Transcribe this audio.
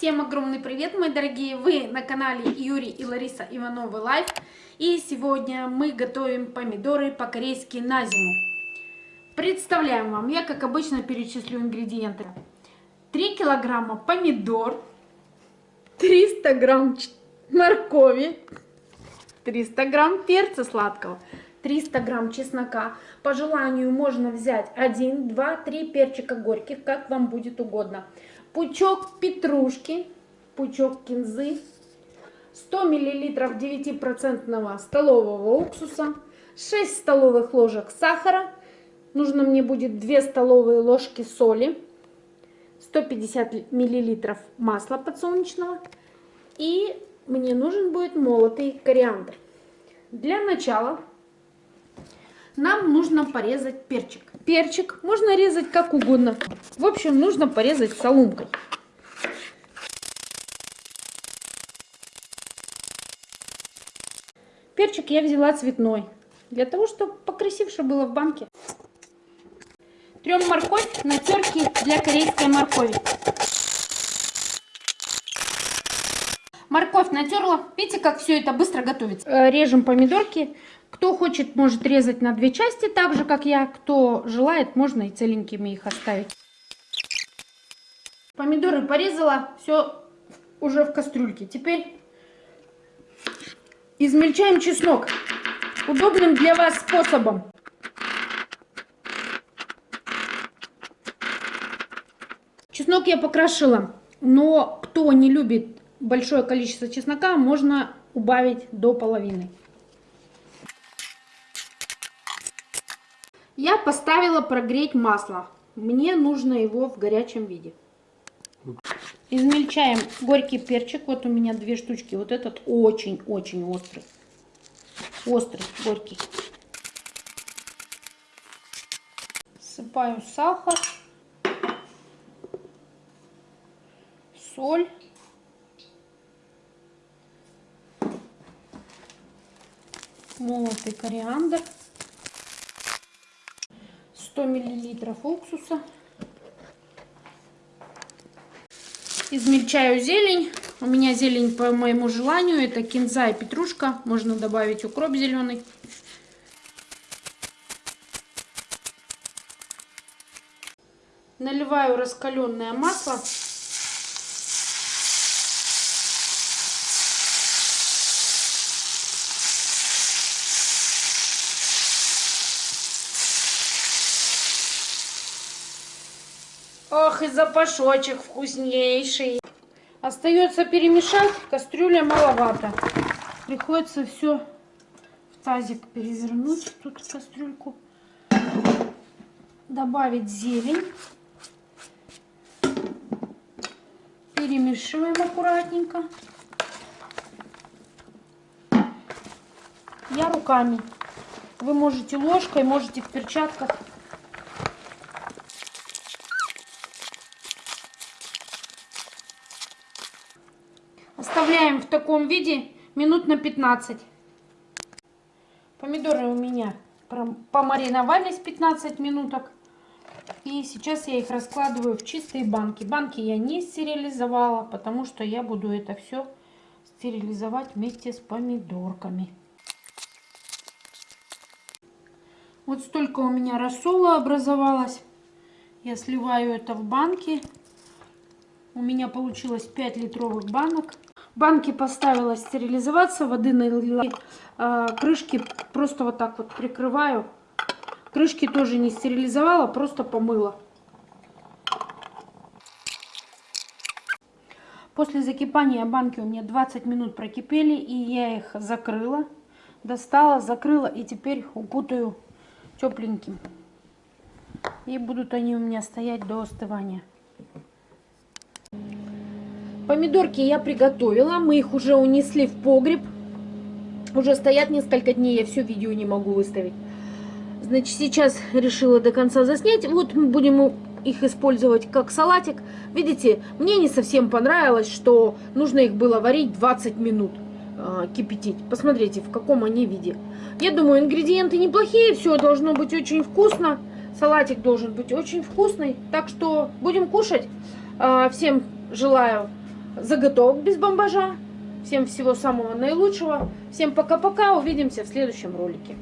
Всем огромный привет, мои дорогие! Вы на канале Юрий и Лариса Ивановы Life. И сегодня мы готовим помидоры по-корейски на зиму. Представляем вам, я как обычно перечислю ингредиенты. 3 килограмма помидор, 300 грамм моркови, 300 грамм перца сладкого, 300 грамм чеснока. По желанию можно взять 1, 2, 3 перчика горьких, как вам будет угодно. Пучок петрушки, пучок кинзы, 100 мл 9% столового уксуса, 6 столовых ложек сахара, нужно мне будет 2 столовые ложки соли, 150 мл масла подсолнечного и мне нужен будет молотый кориандр. Для начала нам нужно порезать перчик. Перчик можно резать как угодно. В общем, нужно порезать соломкой. Перчик я взяла цветной, для того, чтобы покрасивше было в банке. Трем морковь на терке для корейской моркови. Морковь натерла. Видите, как все это быстро готовится. Э, режем помидорки. Кто хочет, может резать на две части, так же, как я. Кто желает, можно и целенькими их оставить. Помидоры порезала. Все уже в кастрюльке. Теперь измельчаем чеснок. Удобным для вас способом. Чеснок я покрошила. Но кто не любит большое количество чеснока можно убавить до половины. Я поставила прогреть масло. Мне нужно его в горячем виде. Измельчаем горький перчик. Вот у меня две штучки. Вот этот очень-очень острый. Острый, горький. Сыпаю сахар. Соль. Молотый кориандр, 100 миллилитров уксуса. Измельчаю зелень. У меня зелень по моему желанию. Это кинза и петрушка. Можно добавить укроп зеленый. Наливаю раскаленное масло. Ох, и запашочек вкуснейший. Остается перемешать, кастрюля маловато. Приходится все в тазик перевернуть, тут кастрюльку. Добавить зелень. Перемешиваем аккуратненько. Я руками. Вы можете ложкой, можете в перчатках. Оставляем в таком виде минут на 15. Помидоры у меня помариновались 15 минуток. И сейчас я их раскладываю в чистые банки. Банки я не стерилизовала, потому что я буду это все стерилизовать вместе с помидорками. Вот столько у меня рассола образовалось. Я сливаю это в банки. У меня получилось 5 литровых банок. Банки поставила стерилизоваться, воды налила, а, крышки просто вот так вот прикрываю. Крышки тоже не стерилизовала, просто помыла. После закипания банки у меня 20 минут прокипели, и я их закрыла, достала, закрыла, и теперь укутаю тепленьким. И будут они у меня стоять до остывания. Помидорки я приготовила, мы их уже унесли в погреб. Уже стоят несколько дней, я все видео не могу выставить. Значит, сейчас решила до конца заснять. Вот мы будем их использовать как салатик. Видите, мне не совсем понравилось, что нужно их было варить 20 минут, э, кипятить. Посмотрите, в каком они виде. Я думаю, ингредиенты неплохие, все должно быть очень вкусно. Салатик должен быть очень вкусный. Так что будем кушать. Э, всем желаю заготовок без бомбажа. Всем всего самого наилучшего. Всем пока-пока. Увидимся в следующем ролике.